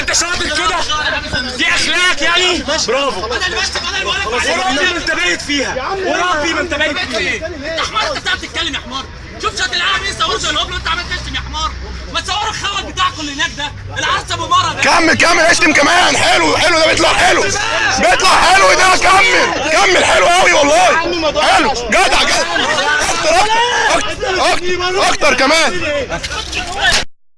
انت شاطر كده. دي اخلاق يعني. برافو. أنا اللي بشتم أنا اللي بقول لك وربي ما انت بايت فيها. وربي ما انت بايت فيها. انت حمار انت بتعرف تتكلم يا حمار. شوف شات العالم إيه صوروا زي الهبل وانت عمال تشتم يا حمار. ما تصوروا الخول بتاعكم اللي هناك ده؟ العرس ابو مرة ده. كمل كمل اشتم كمان. حلو حلو ده بيطلع حلو. بيطلع حلو ده. كمل كمل. حلو قوي والله. حلو. جدع جدع. أكتر أكتر أكتر, أكتر كمان.